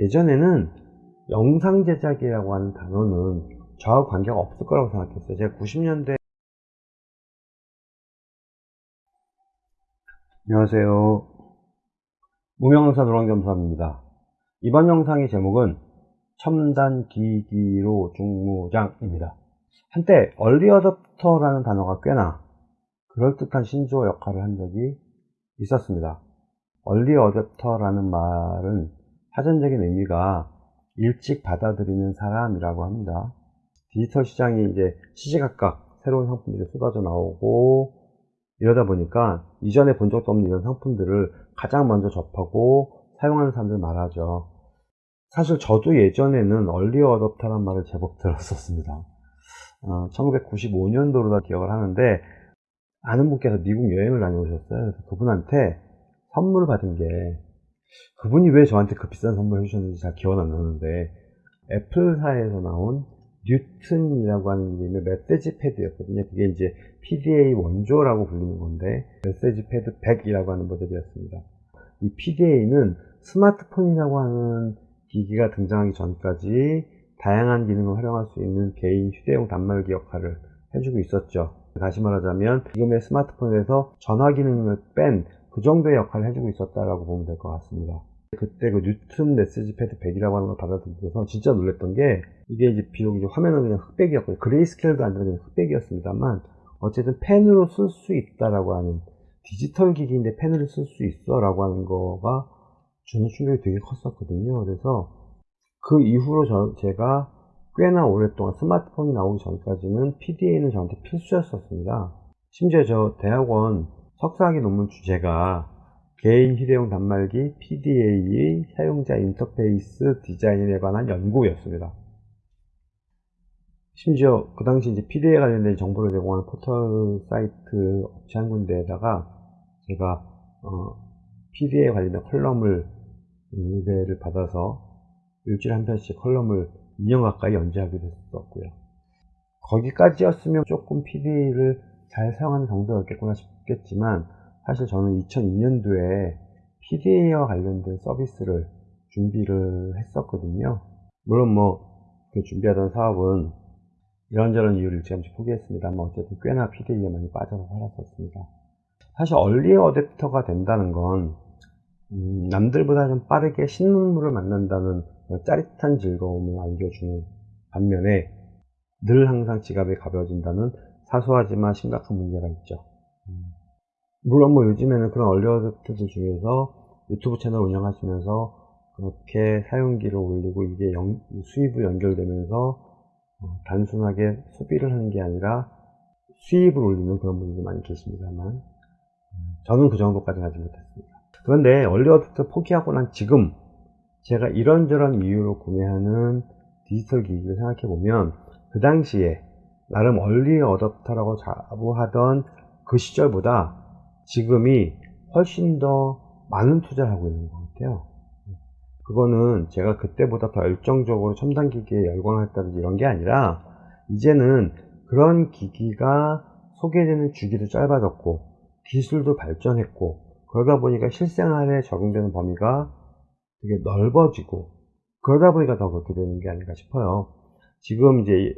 예전에는 영상 제작이라고 하는 단어는 저하고 관계가 없을 거라고 생각했어요. 제가 90년대 안녕하세요. 무명강사 노랑겸사입니다. 이번 영상의 제목은 첨단 기기로 중무장입니다. 한때 얼리어답터라는 단어가 꽤나 그럴듯한 신조어 역할을 한 적이 있었습니다. 얼리어답터라는 말은 사전적인 의미가 일찍 받아들이는 사람이라고 합니다. 디지털 시장이 이제 시시각각 새로운 상품들이 쏟아져 나오고 이러다 보니까 이전에 본 적도 없는 이런 상품들을 가장 먼저 접하고 사용하는 사람들 말하죠. 사실 저도 예전에는 얼리 어답터란 말을 제법 들었었습니다. 어, 1995년도로 다 기억을 하는데 아는 분께서 미국 여행을 다녀오셨어요. 그래서 그분한테 선물을 받은 게 그분이 왜 저한테 그 비싼 선물을 해주셨는지 잘 기억 안 나는데 애플사에서 나온 뉴튼이라고 하는 이름의 메시지 패드였거든요. 그게 이제 PDA 원조라고 불리는 건데 메시지 패드 100이라고 하는 모델이었습니다. 이 PDA는 스마트폰이라고 하는 기기가 등장하기 전까지 다양한 기능을 활용할 수 있는 개인 휴대용 단말기 역할을 해주고 있었죠. 다시 말하자면 지금의 스마트폰에서 전화 기능을 뺀 그 정도의 역할을 해주고 있었다라고 보면 될 것 같습니다. 그때 그 Newton MessagePad 100이라고 하는 걸 받아들여서 진짜 놀랬던 게 이게 이제 비록 이제 화면은 그냥 흑백이었고 grayscale도 아니라 그냥 흑백이었습니다만 어쨌든 펜으로 쓸 수 있다라고 하는 디지털 기기인데 펜으로 쓸 수 있어 라고 하는 거가 주는 충격이 되게 컸었거든요 그래서 그 이후로 저, 제가 꽤나 오랫동안 스마트폰이 나오기 전까지는 PDA는 저한테 필수였었습니다 심지어 저 대학원 석사학위 논문 주제가 개인 휴대용 단말기 PDA의 사용자 인터페이스 디자인에 관한 연구였습니다. 심지어 그 당시 이제 PDA에 관련된 정보를 제공하는 포털 사이트 업체 한 군데에다가 제가 어, PDA에 관련된 컬럼을 의뢰를 받아서 일주일에 한 편씩 컬럼을 2년 가까이 연재하기도 했었고요. 거기까지였으면 조금 PDA를 잘 사용하는 정도였겠구나 싶겠지만 사실 저는 2002년도에 PDA와 관련된 서비스를 준비를 했었거든요. 물론 뭐 그 준비하던 사업은 이런저런 이유를 일찌감치 포기했습니다만 어쨌든 꽤나 PDA에 많이 빠져서 살았었습니다. 사실 얼리 어댑터가 된다는 건 음, 남들보다 좀 빠르게 신문물을 만난다는 짜릿한 즐거움을 안겨주는 반면에 늘 항상 지갑이 가벼워진다는 사소하지만 심각한 문제가 있죠. 음. 물론 뭐 요즘에는 그런 얼리어답터들 중에서 유튜브 채널 운영하시면서 그렇게 사용기를 올리고 이게 영, 수입으로 연결되면서 어, 단순하게 소비를 하는 게 아니라 수입을 올리는 그런 분들도 많이 계십니다만 음, 저는 그 정도까지 하지 못했습니다. 그런데 얼리어답터 포기하고 난 지금 제가 이런저런 이유로 구매하는 디지털 기기를 생각해 보면 그 당시에 나름 얼리 어답터라고 자부하던 그 시절보다 지금이 훨씬 더 많은 투자를 하고 있는 것 같아요. 그거는 제가 그때보다 더 열정적으로 첨단 기기에 열광했다든지 이런 게 아니라 이제는 그런 기기가 소개되는 주기도 짧아졌고 기술도 발전했고 그러다 보니까 실생활에 적용되는 범위가 되게 넓어지고 그러다 보니까 더 그렇게 되는 게 아닌가 싶어요. 지금 이제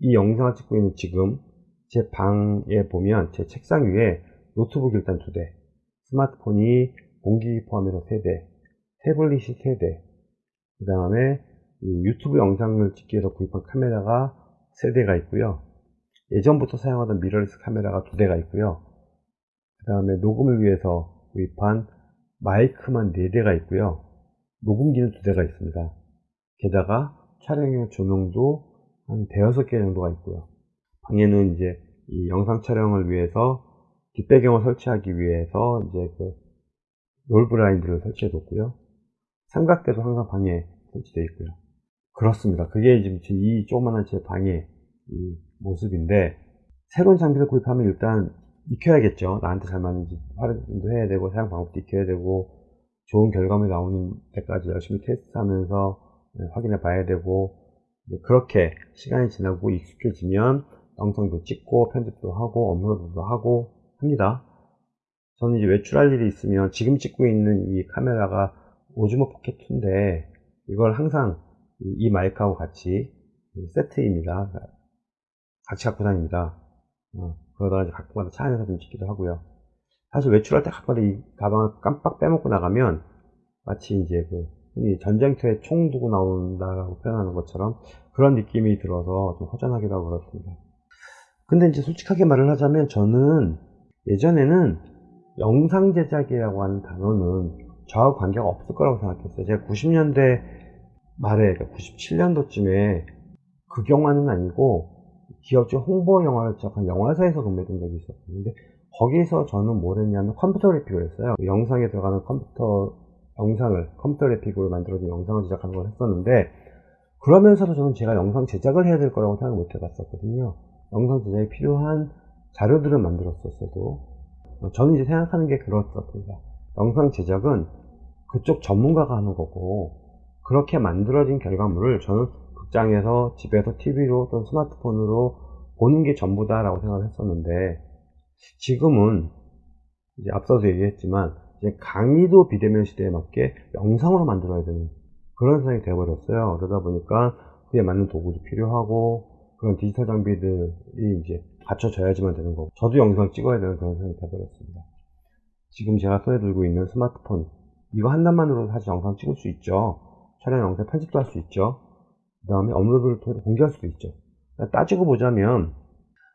이 영상을 찍고 있는 지금 제 방에 보면 제 책상 위에 노트북 일단 두 대, 스마트폰이 공기 포함해서 세 대, 태블릿이 세 대, 그 다음에 유튜브 영상을 찍기 위해서 구입한 카메라가 세 대가 있고요. 예전부터 사용하던 미러리스 카메라가 두 대가 있고요. 그 다음에 녹음을 위해서 구입한 마이크만 네 대가 있고요. 녹음기는 두 대가 있습니다. 게다가 촬영용 조명도 한 대여섯 개 정도가 있고요. 방에는 이제 이 영상 촬영을 위해서 뒷배경을 설치하기 위해서 이제 그 롤브라인드를 설치해 뒀고요. 삼각대도 항상 방에 설치되어 있고요. 그렇습니다. 그게 지금 이 조그만한 제 방의 이 모습인데 새로운 장비를 구입하면 일단 익혀야겠죠. 나한테 잘 맞는지 활용도 해야 되고 사용 방법도 익혀야 되고 좋은 결과물이 나오는 데까지 열심히 테스트하면서 네, 확인해 봐야 되고 그렇게 시간이 지나고 익숙해지면 영상도 찍고 편집도 하고 업로드도 하고 합니다. 저는 이제 외출할 일이 있으면 지금 찍고 있는 이 카메라가 오즈모 포켓 2인데 이걸 항상 이, 이 마이크하고 같이 세트입니다. 같이 갖고 다닙니다. 어, 그러다가 이제 가끔가다 차 안에서 좀 찍기도 하고요. 사실 외출할 때 가끔가다 이 가방을 깜빡 빼먹고 나가면 마치 이제 그 전쟁터에 총 두고 나온다라고 표현하는 것처럼 그런 느낌이 들어서 좀 허전하기도 하고 그렇습니다. 근데 이제 솔직하게 말을 하자면 저는 예전에는 영상 제작이라고 하는 단어는 저하고 관계가 없을 거라고 생각했어요. 제가 90년대 말에, 그러니까 97년도쯤에 그 영화는 아니고 기업체 홍보 영화를 제작한 영화사에서 근무했던 적이 있었는데 거기서 저는 뭘 했냐면 컴퓨터 그래픽을 했어요. 영상에 들어가는 컴퓨터 영상을 컴퓨터 그래픽으로 만들어진 영상을 제작하는 걸 했었는데 그러면서도 저는 제가 영상 제작을 해야 될 거라고 생각 못 해봤었거든요. 영상 제작에 필요한 자료들을 만들었었어도 저는 이제 생각하는 게 그렇습니다. 영상 제작은 그쪽 전문가가 하는 거고 그렇게 만들어진 결과물을 저는 극장에서 집에서 TV로 또는 스마트폰으로 보는 게 전부다 라고 생각을 했었는데 지금은 이제 앞서도 얘기했지만 이제 강의도 비대면 시대에 맞게 영상으로 만들어야 되는 그런 상황이 되어버렸어요. 그러다 보니까 그에 맞는 도구도 필요하고 그런 디지털 장비들이 이제 갖춰져야지만 되는 거고 저도 영상 찍어야 되는 그런 상황이 되어버렸습니다. 지금 제가 손에 들고 있는 스마트폰 이거 하나만으로도 사실 영상 찍을 수 있죠. 촬영 영상 편집도 할 수 있죠. 그 다음에 업로드를 통해서 공개할 수도 있죠. 따지고 보자면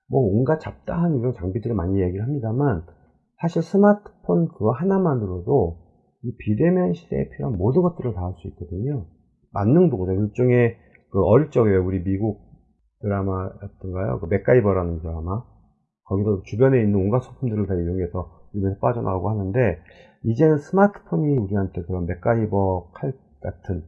뭐 온갖 잡다한 이런 장비들을 많이 얘기를 합니다만 사실 스마트폰 그거 하나만으로도 이 비대면 시대에 필요한 모든 것들을 다 할 수 있거든요. 만능 도구죠. 일종의 그 어릴 적에 우리 미국 드라마였던가요? 그 맥가이버라는 드라마. 거기도 주변에 있는 온갖 소품들을 다 이용해서 입에서 빠져나가고 하는데 이제는 스마트폰이 우리한테 그런 맥가이버 칼 같은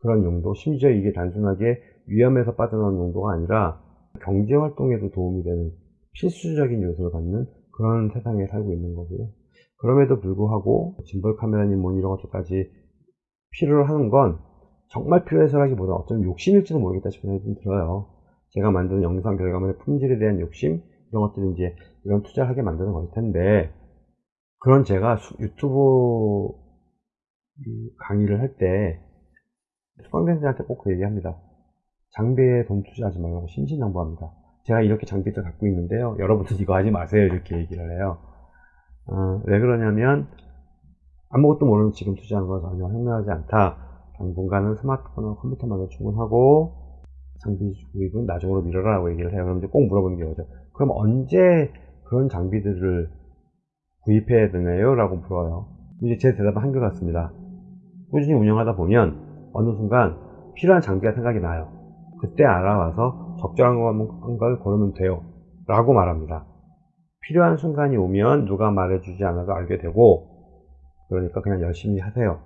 그런 용도 심지어 이게 단순하게 위험에서 빠져나오는 용도가 아니라 경제 활동에도 도움이 되는 필수적인 요소를 갖는 그런 세상에 살고 있는 거고요. 그럼에도 불구하고 짐벌 카메라님 뭐 이런 것들까지 필요로 하는 건 정말 필요해서라기보다 어쩌면 욕심일지도 모르겠다 싶은 생각이 좀 들어요. 제가 만드는 영상 결과물의 품질에 대한 욕심 이런 것들이 이제 이런 투자를 하게 만드는 걸 텐데 그런 제가 유튜브 강의를 할 때 수강생들한테 꼭 그 얘기합니다. 장비에 돈 투자하지 말라고 신신당부합니다. 제가 이렇게 장비들 갖고 있는데요. 여러분들 이거 하지 마세요. 이렇게 얘기를 해요. 어, 왜 그러냐면 아무것도 모르는 지금 투자하는 건 전혀 현명하지 않다. 당분간은 스마트폰과 컴퓨터만으로 충분하고 장비 구입은 나중으로 미뤄라라고 얘기를 해요. 그럼 이제 꼭 물어보는 게 뭐죠? 그럼 언제 그런 장비들을 구입해야 되나요? 라고 물어요. 이제 제 대답은 한결 같습니다. 꾸준히 운영하다 보면 어느 순간 필요한 장비가 생각이 나요. 그때 알아와서 적절한 걸 고르면 돼요. 라고 말합니다. 필요한 순간이 오면 누가 말해주지 않아도 알게 되고 그러니까 그냥 열심히 하세요.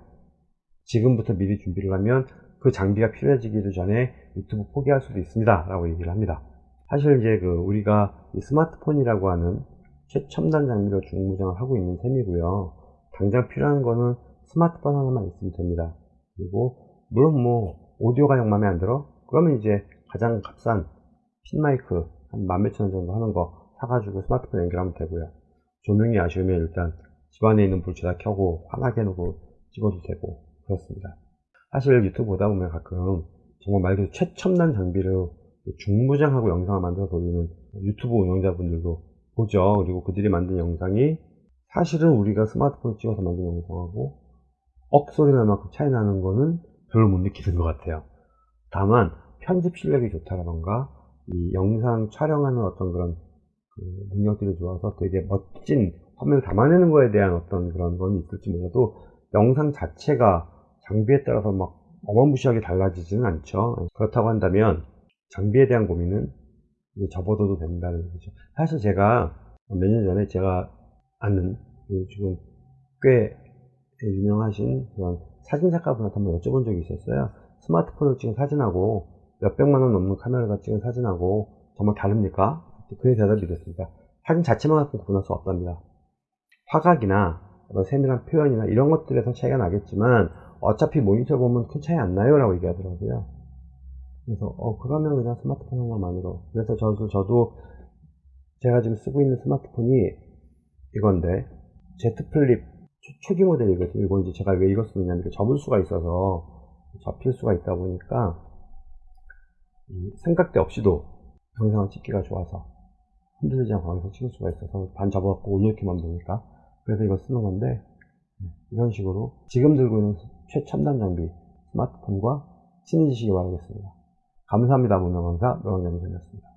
지금부터 미리 준비를 하면 그 장비가 필요해지기도 전에 유튜브 포기할 수도 있습니다. 라고 얘기를 합니다. 사실 이제 그 우리가 스마트폰이라고 하는 최첨단 장비로 중무장을 하고 있는 셈이고요. 당장 필요한 거는 스마트폰 하나만 있으면 됩니다. 그리고 물론 뭐 오디오 가 영 마음에 안 들어? 그러면 이제 가장 값싼 핀마이크 한만 몇천 원 정도 하는 거 사가지고 스마트폰 연결하면 되고요. 조명이 아쉬우면 일단 집안에 있는 불 죄다 켜고 환하게 해놓고 찍어도 되고 그렇습니다. 사실 유튜브 보다 보면 가끔 정말 말 그대로 최첨단 장비를 중무장하고 영상을 만들어서 올리는 유튜브 운영자분들도 보죠. 그리고 그들이 만든 영상이 사실은 우리가 스마트폰을 찍어서 만든 영상하고 억소리 날 만큼 차이 나는 거는 별로 못 느끼는 것 같아요. 다만 편집 실력이 좋다던가 이 영상 촬영하는 어떤 그런 그 능력들이 좋아서 되게 멋진 화면을 담아내는 거에 대한 어떤 그런 건 있을지 몰라도 영상 자체가 장비에 따라서 막 어마무시하게 달라지지는 않죠. 그렇다고 한다면 장비에 대한 고민은 이제 접어둬도 된다는 거죠. 사실 제가 몇 년 전에 제가 아는 그 지금 꽤 유명하신 그런 사진작가분한테 한번 여쭤본 적이 있었어요. 스마트폰을 찍은 사진하고 몇백만 원 넘는 카메라가 찍은 사진하고 정말 다릅니까? 그의 대답이 이랬습니다. 사진 자체만 갖고 구분할 수 없답니다. 화각이나 세밀한 표현이나 이런 것들에서 차이가 나겠지만 어차피 모니터 보면 큰 차이 안 나요 라고 얘기하더라고요. 그래서 어 그러면 그냥 스마트폰 하나만으로 그래서 저도 저도 제가 지금 쓰고 있는 스마트폰이 이건데 Z 플립 초기 모델이거든요. 이거 이제 제가 왜 이거 쓰느냐면 접을 수가 있어서 접힐 수가 있다 보니까 이 삼각대 없이도 영상을 찍기가 좋아서 흔들리지 않고 거기서 찍을 수가 있어서 반 접어갖고 올려놓기만 되니까 그래서 이걸 쓰는 건데 이런 식으로 지금 들고 있는 최첨단 장비 스마트폰과 친해지시기 바라겠습니다. 감사합니다. 문명강사 노영겸이었습니다.